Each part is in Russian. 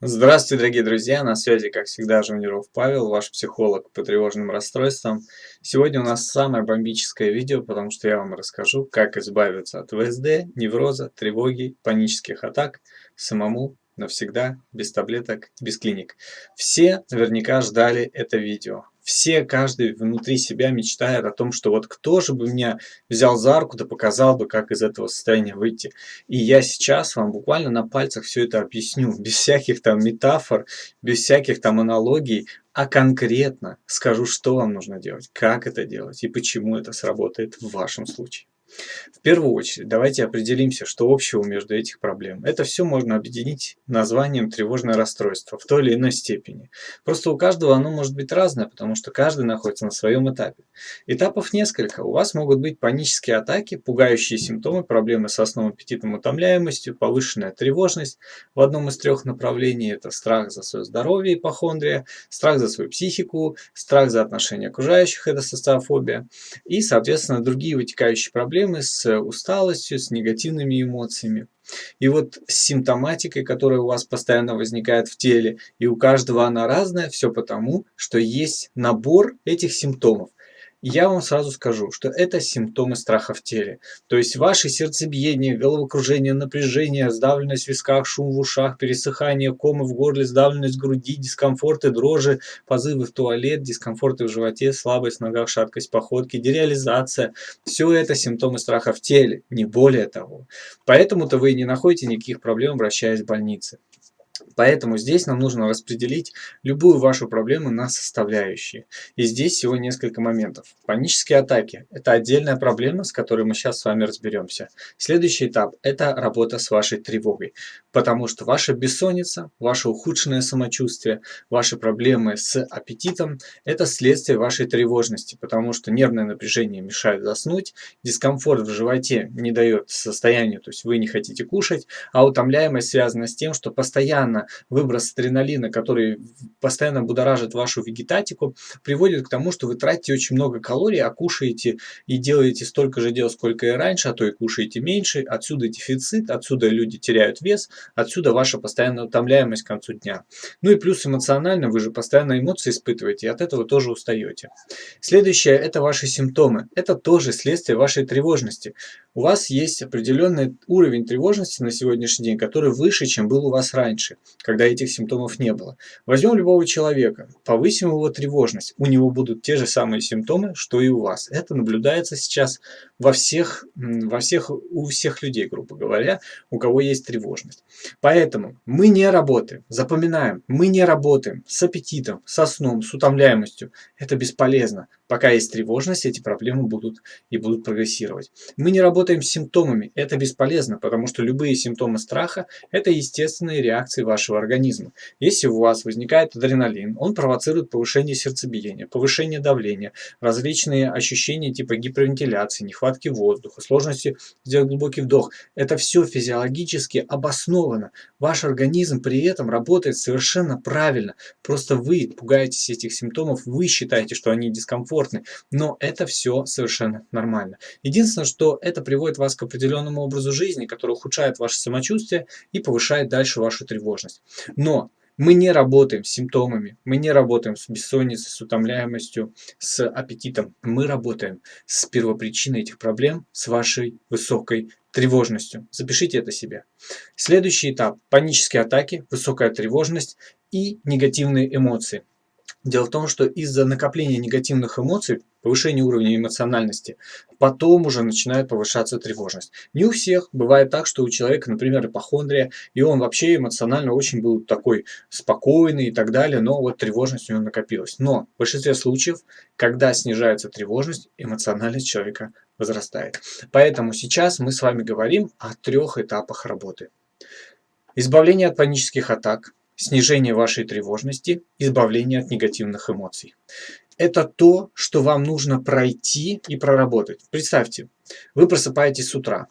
Здравствуйте, дорогие друзья! На связи, как всегда, Жуниров Павел, ваш психолог по тревожным расстройствам. Сегодня у нас самое бомбическое видео, потому что я вам расскажу, как избавиться от ВСД, невроза, тревоги, панических атак самому навсегда, без таблеток, без клиник. Все наверняка ждали это видео. Все, каждый внутри себя мечтает о том, что вот кто же бы меня взял за руку, да показал бы, как из этого состояния выйти. И я сейчас вам буквально на пальцах все это объясню, без всяких там метафор, без всяких там аналогий, а конкретно скажу, что вам нужно делать, как это делать и почему это сработает в вашем случае. В первую очередь, давайте определимся, что общего между этих проблем. Это все можно объединить названием тревожное расстройство в той или иной степени. Просто у каждого оно может быть разное, потому что каждый находится на своем этапе. Этапов несколько. У вас могут быть панические атаки, пугающие симптомы, проблемы с основным аппетитом, утомляемостью, повышенная тревожность. В одном из трех направлений это страх за свое здоровье, ипохондрия, страх за свою психику, страх за отношения окружающих, это социофобия. И, соответственно, другие вытекающие проблемы проблемы с усталостью, с негативными эмоциями. И вот с симптоматикой, которая у вас постоянно возникает в теле, и у каждого она разная, все потому, что есть набор этих симптомов. Я вам сразу скажу, что это симптомы страха в теле. То есть ваше сердцебиение, головокружение, напряжение, сдавленность в висках, шум в ушах, пересыхание, комы в горле, сдавленность в груди, дискомфорты, дрожи, позывы в туалет, дискомфорты в животе, слабость в ногах, шаткость походки, дереализация. Все это симптомы страха в теле, не более того. Поэтому-то вы не находите никаких проблем, обращаясь в больницы. Поэтому здесь нам нужно распределить любую вашу проблему на составляющие. И здесь всего несколько моментов. Панические атаки – это отдельная проблема, с которой мы сейчас с вами разберемся. Следующий этап – это работа с вашей тревогой. Потому что ваша бессонница, ваше ухудшенное самочувствие, ваши проблемы с аппетитом – это следствие вашей тревожности. Потому что нервное напряжение мешает заснуть, дискомфорт в животе не дает состоянию, то есть вы не хотите кушать, а утомляемость связана с тем, что постоянно выброс адреналина, который постоянно будоражит вашу вегетатику, приводит к тому, что вы тратите очень много калорий, а кушаете и делаете столько же дел, сколько и раньше, а то и кушаете меньше. Отсюда дефицит, отсюда люди теряют вес, отсюда ваша постоянная утомляемость к концу дня. Ну и плюс эмоционально, вы же постоянно эмоции испытываете, и от этого тоже устаете. Следующее – это ваши симптомы. Это тоже следствие вашей тревожности. У вас есть определенный уровень тревожности на сегодняшний день, который выше, чем был у вас раньше когда этих симптомов не было. Возьмем любого человека, повысим его тревожность, у него будут те же самые симптомы, что и у вас. Это наблюдается сейчас во всех, во всех, у всех людей, грубо говоря, у кого есть тревожность. Поэтому мы не работаем, запоминаем, мы не работаем с аппетитом, со сном, с утомляемостью. Это бесполезно. Пока есть тревожность, эти проблемы будут и будут прогрессировать. Мы не работаем с симптомами, это бесполезно, потому что любые симптомы страха – это естественные реакции вашего организма. Если у вас возникает адреналин, он провоцирует повышение сердцебиения, повышение давления, различные ощущения типа гипервентиляции, нехватки воздуха, сложности сделать глубокий вдох. Это все физиологически обосновано. Ваш организм при этом работает совершенно правильно. Просто вы пугаетесь этих симптомов, вы считаете, что они дискомфортны, комфортны, но это все совершенно нормально. Единственное, что это приводит вас к определенному образу жизни, который ухудшает ваше самочувствие и повышает дальше вашу тревожность. Но мы не работаем с симптомами, мы не работаем с бессонницей, с утомляемостью, с аппетитом. Мы работаем с первопричиной этих проблем, с вашей высокой тревожностью. Запишите это себе. Следующий этап – панические атаки, высокая тревожность и негативные эмоции. Дело в том, что из-за накопления негативных эмоций, повышения уровня эмоциональности, потом уже начинает повышаться тревожность. Не у всех. Бывает так, что у человека, например, ипохондрия, и он вообще эмоционально очень был такой спокойный и так далее, но вот тревожность у него накопилась. Но в большинстве случаев, когда снижается тревожность, эмоциональность человека возрастает. Поэтому сейчас мы с вами говорим о трех этапах работы. Избавление от панических атак, снижение вашей тревожности, избавление от негативных эмоций. Это то, что вам нужно пройти и проработать. Представьте, вы просыпаетесь с утра,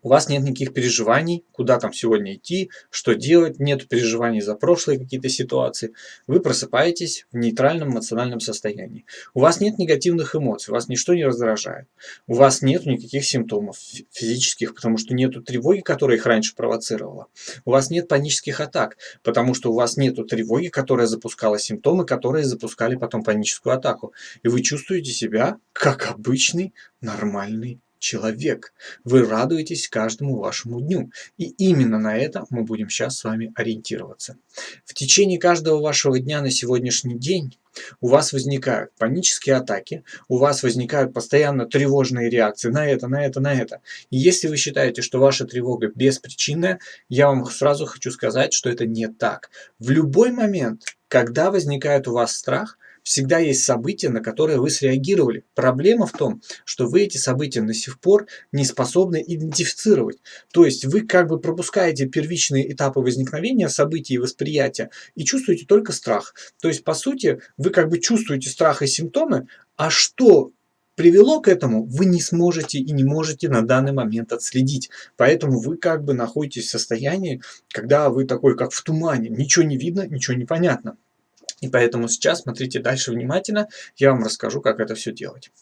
у вас нет никаких переживаний, куда там сегодня идти, что делать, нет переживаний за прошлые какие-то ситуации. Вы просыпаетесь в нейтральном эмоциональном состоянии. У вас нет негативных эмоций, вас ничто не раздражает. У вас нет никаких симптомов физических, потому что нет тревоги, которая их раньше провоцировала. У вас нет панических атак, потому что у вас нет тревоги, которая запускала симптомы, которые запускали потом паническую атаку. И вы чувствуете себя как обычный нормальный человек. Вы радуетесь каждому вашему дню. И именно на это мы будем сейчас с вами ориентироваться. В течение каждого вашего дня на сегодняшний день у вас возникают панические атаки, у вас возникают постоянно тревожные реакции на это, на это, на это. И если вы считаете, что ваша тревога беспричинная, я вам сразу хочу сказать, что это не так. В любой момент, когда возникает у вас страх, всегда есть события, на которые вы среагировали. Проблема в том, что вы эти события до сих пор не способны идентифицировать. То есть вы как бы пропускаете первичные этапы возникновения событий и восприятия и чувствуете только страх. То есть по сути вы как бы чувствуете страх и симптомы, а что привело к этому, вы не сможете и не можете на данный момент отследить. Поэтому вы как бы находитесь в состоянии, когда вы такой как в тумане, ничего не видно, ничего не понятно. И поэтому сейчас смотрите дальше внимательно, я вам расскажу, как это все делать.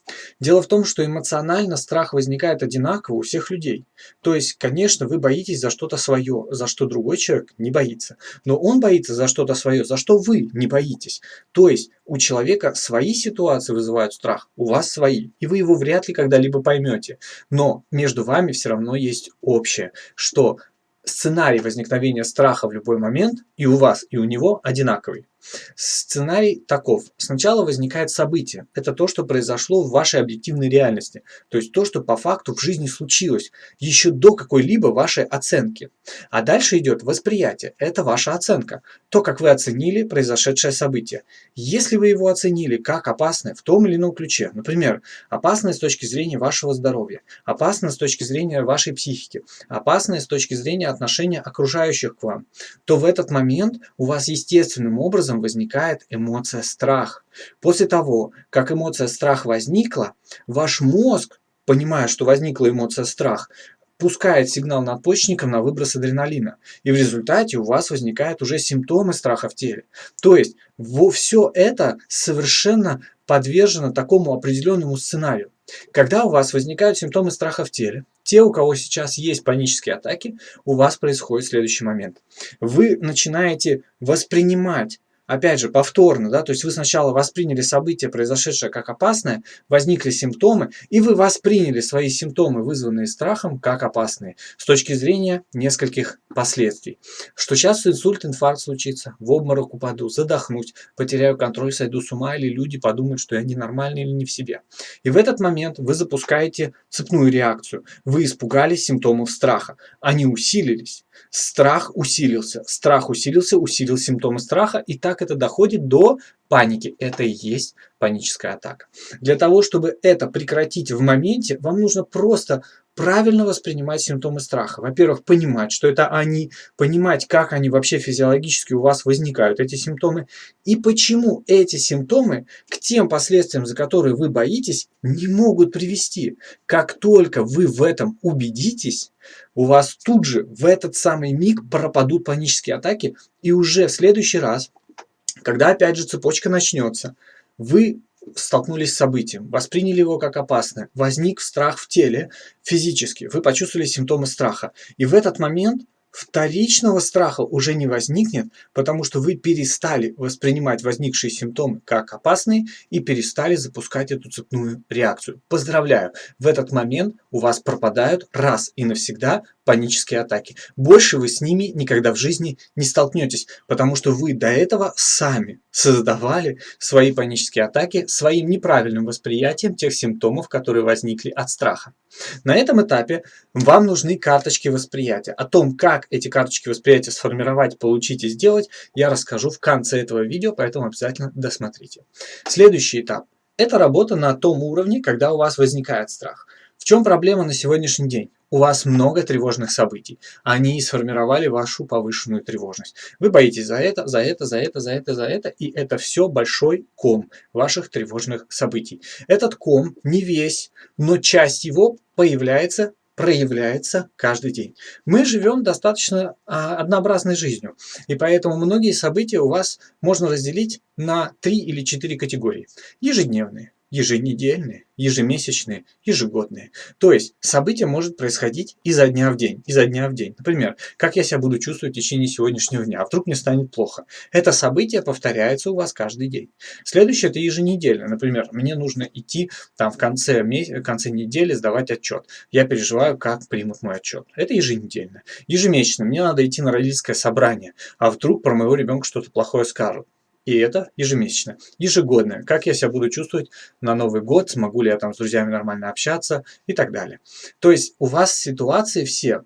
Дело в том, что эмоционально страх возникает одинаково у всех людей. То есть, конечно, вы боитесь за что-то свое, за что другой человек не боится. Но он боится за что-то свое, за что вы не боитесь. То есть, у человека свои ситуации вызывают страх, у вас свои. И вы его вряд ли когда-либо поймете. Но между вами все равно есть общее, что сценарий возникновения страха в любой момент и у вас, и у него одинаковый. Сценарий таков. Сначала возникает событие. Это то, что произошло в вашей объективной реальности. То есть то, что по факту в жизни случилось, еще до какой-либо вашей оценки. А дальше идет восприятие. Это ваша оценка. То, как вы оценили произошедшее событие. Если вы его оценили как опасное в том или ином ключе, например, опасное с точки зрения вашего здоровья, опасное с точки зрения вашей психики, опасное с точки зрения отношения окружающих к вам, то в этот момент у вас естественным образом образом возникает эмоция страх. После того, как эмоция страх возникла, ваш мозг, понимая, что возникла эмоция страх, пускает сигнал надпочечникам на выброс адреналина. И в результате у вас возникают уже симптомы страха в теле. То есть все это совершенно подвержено такому определенному сценарию. Когда у вас возникают симптомы страха в теле, те, у кого сейчас есть панические атаки, у вас происходит следующий момент. Вы начинаете воспринимать опять же, повторно, да, то есть вы сначала восприняли событие, произошедшее как опасное, возникли симптомы, и вы восприняли свои симптомы, вызванные страхом, как опасные, с точки зрения нескольких последствий. Что сейчас инсульт, инфаркт случится, в обморок упаду, задохнуть, потеряю контроль, сойду с ума, или люди подумают, что я ненормальный или не в себе. И в этот момент вы запускаете цепную реакцию. Вы испугались симптомов страха, они усилились. Страх усилился, страх усилился, усилил симптомы страха, и так это доходит до паники. Это и есть паническая атака. Для того, чтобы это прекратить в моменте, вам нужно просто правильно воспринимать симптомы страха. Во-первых, понимать, что это они, понимать, как они вообще физиологически у вас возникают, эти симптомы, и почему эти симптомы к тем последствиям, за которые вы боитесь, не могут привести. Как только вы в этом убедитесь, у вас тут же в этот самый миг пропадут панические атаки, и уже в следующий раз, когда опять же цепочка начнется, вы столкнулись с событием, восприняли его как опасное, возник страх в теле физически, вы почувствовали симптомы страха. И в этот момент вторичного страха уже не возникнет, потому что вы перестали воспринимать возникшие симптомы как опасные и перестали запускать эту цепную реакцию. Поздравляю, в этот момент у вас пропадают раз и навсегда панические атаки. Больше вы с ними никогда в жизни не столкнетесь, потому что вы до этого сами создавали свои панические атаки своим неправильным восприятием тех симптомов, которые возникли от страха. На этом этапе вам нужны карточки восприятия. О том, как эти карточки восприятия сформировать, получить и сделать, я расскажу в конце этого видео, поэтому обязательно досмотрите. Следующий этап – это работа на том уровне, когда у вас возникает страх. В чем проблема на сегодняшний день? У вас много тревожных событий. Они сформировали вашу повышенную тревожность. Вы боитесь за это, за это, за это, за это, за это. И это все большой ком ваших тревожных событий. Этот ком не весь, но часть его появляется проявляется каждый день. Мы живем достаточно а, однообразной жизнью, и поэтому многие события у вас можно разделить на три или четыре категории. Ежедневные, еженедельные, ежемесячные, ежегодные. То есть событие может происходить изо дня в день, изо дня в день. Например, как я себя буду чувствовать в течение сегодняшнего дня, а вдруг мне станет плохо. Это событие повторяется у вас каждый день. Следующее это еженедельно. Например, мне нужно идти там в конце, в конце недели сдавать отчет. Я переживаю, как примут мой отчет. Это еженедельно. Ежемесячно мне надо идти на родительское собрание, а вдруг про моего ребенка что-то плохое скажут. И это ежемесячно. Ежегодное. Как я себя буду чувствовать на Новый год, смогу ли я там с друзьями нормально общаться и так далее. То есть у вас ситуации все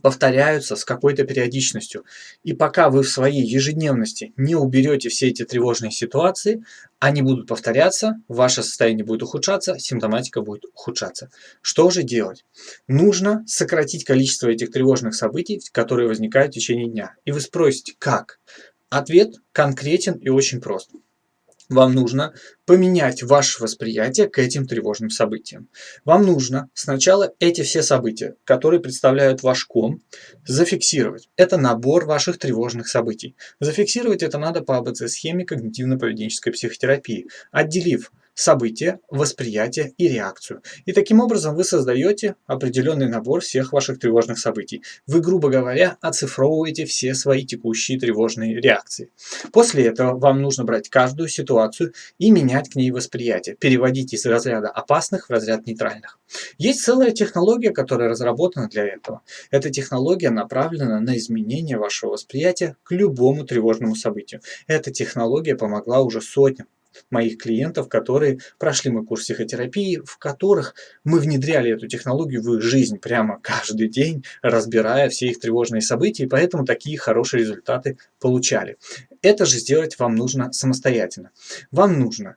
повторяются с какой-то периодичностью. И пока вы в своей ежедневности не уберете все эти тревожные ситуации, они будут повторяться, ваше состояние будет ухудшаться, симптоматика будет ухудшаться. Что же делать? Нужно сократить количество этих тревожных событий, которые возникают в течение дня. И вы спросите, как? Ответ конкретен и очень прост. Вам нужно поменять ваше восприятие к этим тревожным событиям. Вам нужно сначала эти все события, которые представляют ваш ком, зафиксировать. Это набор ваших тревожных событий. Зафиксировать это надо по АБЦ-схеме когнитивно-поведенческой психотерапии, отделив событие, восприятие и реакцию. И таким образом вы создаете определенный набор всех ваших тревожных событий. Вы, грубо говоря, оцифровываете все свои текущие тревожные реакции. После этого вам нужно брать каждую ситуацию и менять к ней восприятие, переводить из разряда опасных в разряд нейтральных. Есть целая технология, которая разработана для этого. Эта технология направлена на изменение вашего восприятия к любому тревожному событию. Эта технология помогла уже сотням моих клиентов, которые прошли мой курс психотерапии, в которых мы внедряли эту технологию в их жизнь прямо каждый день, разбирая все их тревожные события, и поэтому такие хорошие результаты получали. Это же сделать вам нужно самостоятельно. Вам нужно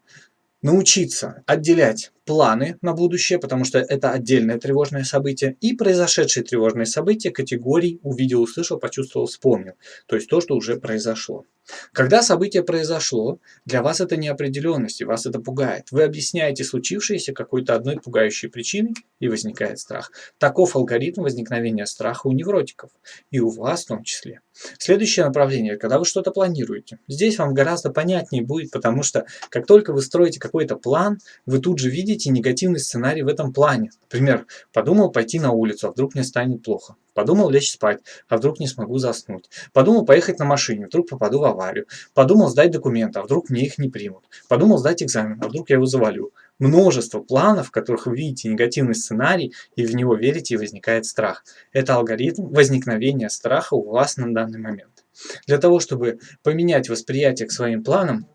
научиться отделять планы на будущее, потому что это отдельное тревожное событие, и произошедшие тревожные события категорий увидел, услышал, почувствовал, вспомнил. То есть то, что уже произошло. Когда событие произошло, для вас это неопределенность, и вас это пугает. Вы объясняете случившееся какой-то одной пугающей причиной, и возникает страх. Таков алгоритм возникновения страха у невротиков, и у вас в том числе. Следующее направление, когда вы что-то планируете. Здесь вам гораздо понятнее будет, потому что как только вы строите какой-то план, вы тут же видите негативный сценарий в этом плане. Например, подумал пойти на улицу, а вдруг мне станет плохо. Подумал лечь спать, а вдруг не смогу заснуть. Подумал поехать на машине, вдруг попаду в аварию. Подумал сдать документы, а вдруг мне их не примут. Подумал сдать экзамен, а вдруг я его завалю. Множество планов, в которых вы видите негативный сценарий и в него верите и возникает страх. Это алгоритм возникновения страха у вас на данный момент. Для того, чтобы поменять восприятие к своим планам,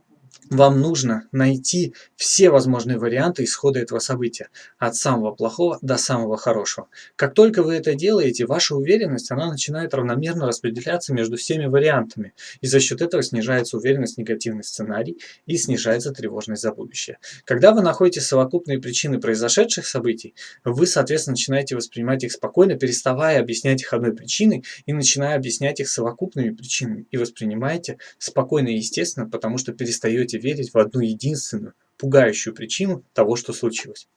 вам нужно найти все возможные варианты исхода этого события, от самого плохого до самого хорошего. Как только вы это делаете, ваша уверенность, она начинает равномерно распределяться между всеми вариантами, и за счет этого снижается уверенность в негативный сценарий и снижается тревожность за будущее. Когда вы находите совокупные причины произошедших событий, вы, соответственно, начинаете воспринимать их спокойно, переставая объяснять их одной причиной и начиная объяснять их совокупными причинами, и воспринимаете спокойно и естественно, потому что перестаете верить в одну единственную, пугающую причину того, что случилось.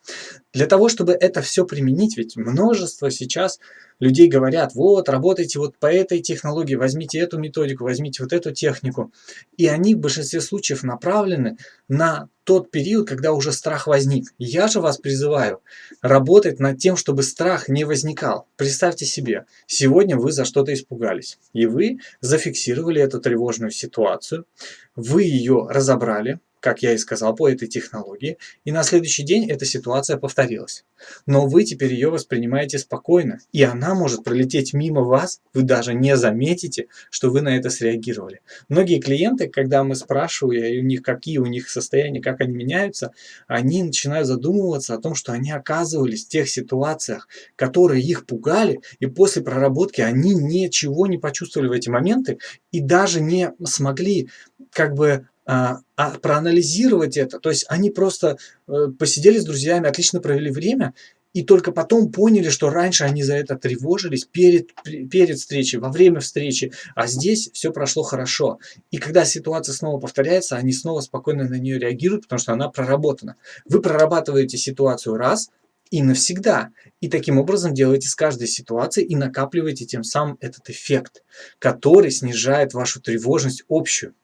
Для того, чтобы это все применить, ведь множество сейчас людей говорят, вот, работайте вот по этой технологии, возьмите эту методику, возьмите вот эту технику. И они в большинстве случаев направлены на тот период, когда уже страх возник. Я же вас призываю работать над тем, чтобы страх не возникал. Представьте себе, сегодня вы за что-то испугались, и вы зафиксировали эту тревожную ситуацию, вы ее разобрали, как я и сказал, по этой технологии, и на следующий день эта ситуация повторилась. Но вы теперь ее воспринимаете спокойно, и она может пролететь мимо вас, вы даже не заметите, что вы на это среагировали. Многие клиенты, когда мы спрашиваем у них, какие у них состояния, как они меняются, они начинают задумываться о том, что они оказывались в тех ситуациях, которые их пугали, и после проработки они ничего не почувствовали в эти моменты и даже не смогли как бы а, а проанализировать это. То есть они просто э, посидели с друзьями, отлично провели время, и только потом поняли, что раньше они за это тревожились перед, перед встречей, во время встречи, а здесь все прошло хорошо. И когда ситуация снова повторяется, они снова спокойно на нее реагируют, потому что она проработана. Вы прорабатываете ситуацию раз – и навсегда. И таким образом делаете с каждой ситуацией и накапливаете тем самым этот эффект, который снижает вашу тревожность общую.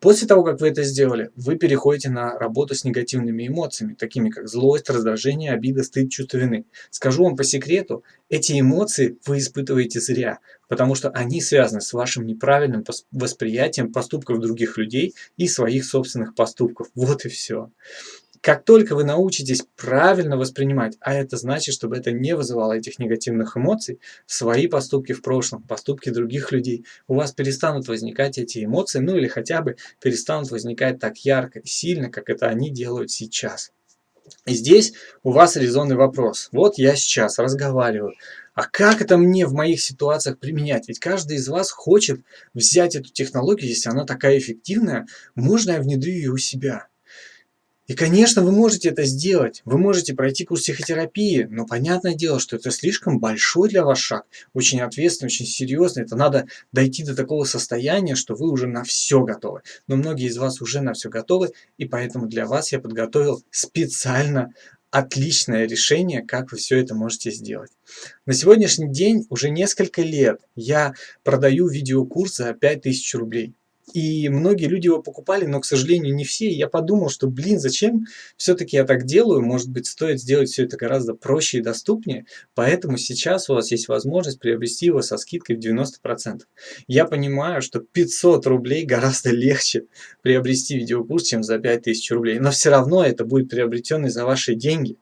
После того, как вы это сделали, вы переходите на работу с негативными эмоциями, такими как злость, раздражение, обида, стыд, чувство вины. Скажу вам по секрету, эти эмоции вы испытываете зря, потому что они связаны с вашим неправильным восприятием поступков других людей и своих собственных поступков. Вот и все. Как только вы научитесь правильно воспринимать, а это значит, чтобы это не вызывало этих негативных эмоций, свои поступки в прошлом, поступки других людей, у вас перестанут возникать эти эмоции, ну или хотя бы перестанут возникать так ярко и сильно, как это они делают сейчас. И здесь у вас резонный вопрос. Вот я сейчас разговариваю, а как это мне в моих ситуациях применять? Ведь каждый из вас хочет взять эту технологию, если она такая эффективная, можно я внедрю ее у себя? И, конечно, вы можете это сделать. Вы можете пройти курс психотерапии, но понятное дело, что это слишком большой для вас шаг, очень ответственный, очень серьезный. Это надо дойти до такого состояния, что вы уже на все готовы. Но многие из вас уже на все готовы, и поэтому для вас я подготовил специально отличное решение, как вы все это можете сделать. На сегодняшний день уже несколько лет я продаю видеокурс за 5000 рублей. И многие люди его покупали, но, к сожалению, не все. И я подумал, что, блин, зачем все-таки я так делаю? Может быть, стоит сделать все это гораздо проще и доступнее. Поэтому сейчас у вас есть возможность приобрести его со скидкой в 90%. Я понимаю, что 500 рублей гораздо легче приобрести видеокурс, чем за 5000 рублей. Но все равно это будет приобретенный за ваши деньги.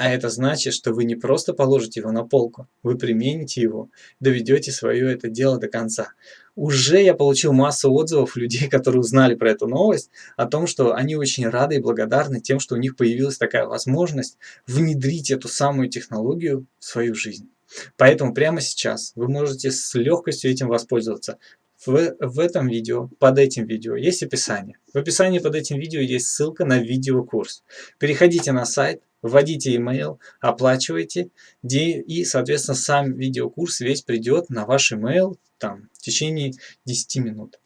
А это значит, что вы не просто положите его на полку, вы примените его, доведете свое это дело до конца. Уже я получил массу отзывов людей, которые узнали про эту новость, о том, что они очень рады и благодарны тем, что у них появилась такая возможность внедрить эту самую технологию в свою жизнь. Поэтому прямо сейчас вы можете с легкостью этим воспользоваться. В, в этом видео, под этим видео есть описание. В описании под этим видео есть ссылка на видеокурс. Переходите на сайт, вводите email, оплачивайте, и, соответственно, сам видеокурс весь придет на ваш email там, в течение 10 минут.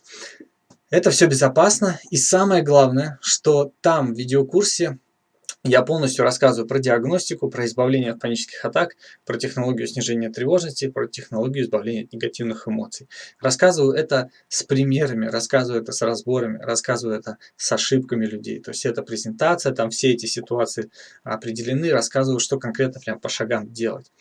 Это все безопасно, и самое главное, что там в видеокурсе я полностью рассказываю про диагностику, про избавление от панических атак, про технологию снижения тревожности, про технологию избавления от негативных эмоций. Рассказываю это с примерами, рассказываю это с разборами, рассказываю это с ошибками людей. То есть это презентация, там все эти ситуации определены, рассказываю, что конкретно прям по шагам делать.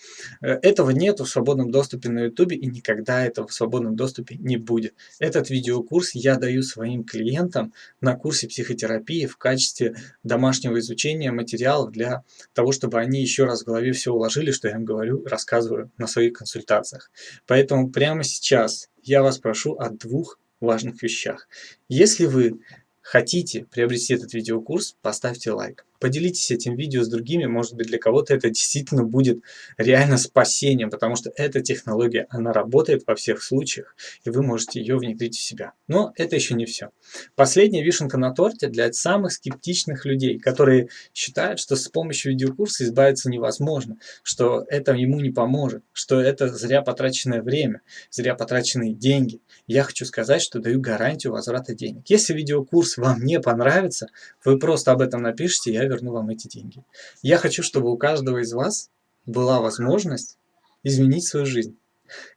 Э, этого нет в свободном доступе на YouTube и никогда этого в свободном доступе не будет. Этот видеокурс я даю своим клиентам на курсе психотерапии в качестве домашнего изучения материалов для того, чтобы они еще раз в голове все уложили, что я им говорю, рассказываю на своих консультациях. Поэтому прямо сейчас я вас прошу о двух важных вещах. Если вы хотите приобрести этот видеокурс, поставьте лайк. Поделитесь этим видео с другими, может быть для кого-то это действительно будет реально спасением, потому что эта технология, она работает во всех случаях, и вы можете ее внедрить в себя. Но это еще не все. Последняя вишенка на торте для самых скептичных людей, которые считают, что с помощью видеокурса избавиться невозможно, что это ему не поможет, что это зря потраченное время, зря потраченные деньги. Я хочу сказать, что даю гарантию возврата денег. Если видеокурс вам не понравится, вы просто об этом напишите, я верну вам эти деньги. Я хочу, чтобы у каждого из вас была возможность изменить свою жизнь.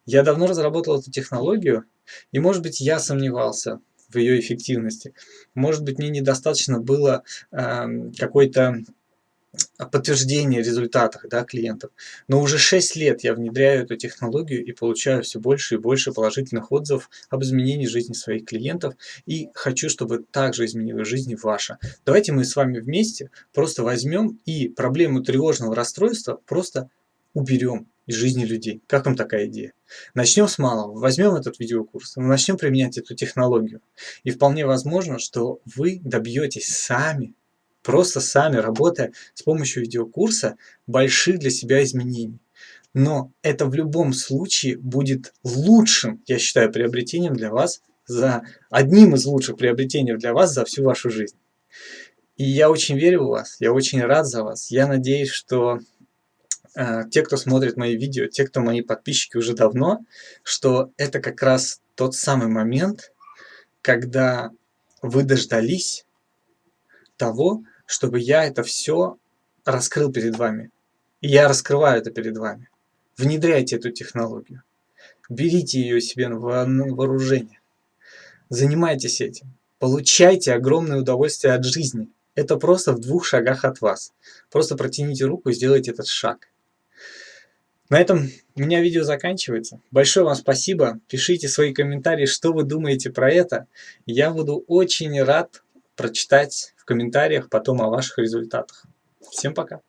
Я давно разработал эту технологию, и может быть я сомневался в ее эффективности. Может быть мне недостаточно было э, какой-то подтверждение результатов да, клиентов. Но уже 6 лет я внедряю эту технологию и получаю все больше и больше положительных отзывов об изменении жизни своих клиентов. И хочу, чтобы также изменила жизнь ваша. Давайте мы с вами вместе просто возьмем и проблему тревожного расстройства просто уберем из жизни людей. Как вам такая идея? Начнем с малого. Возьмем этот видеокурс, начнем применять эту технологию. И вполне возможно, что вы добьетесь сами просто сами, работая с помощью видеокурса, больших для себя изменений. Но это в любом случае будет лучшим, я считаю, приобретением для вас, за одним из лучших приобретений для вас за всю вашу жизнь. И я очень верю в вас, я очень рад за вас. Я надеюсь, что э, те, кто смотрит мои видео, те, кто мои подписчики уже давно, что это как раз тот самый момент, когда вы дождались того, чтобы я это все раскрыл перед вами. И я раскрываю это перед вами. Внедряйте эту технологию. Берите ее себе на вооружение. Занимайтесь этим. Получайте огромное удовольствие от жизни. Это просто в двух шагах от вас. Просто протяните руку и сделайте этот шаг. На этом у меня видео заканчивается. Большое вам спасибо. Пишите свои комментарии, что вы думаете про это. Я буду очень рад прочитать в комментариях потом о ваших результатах. Всем пока.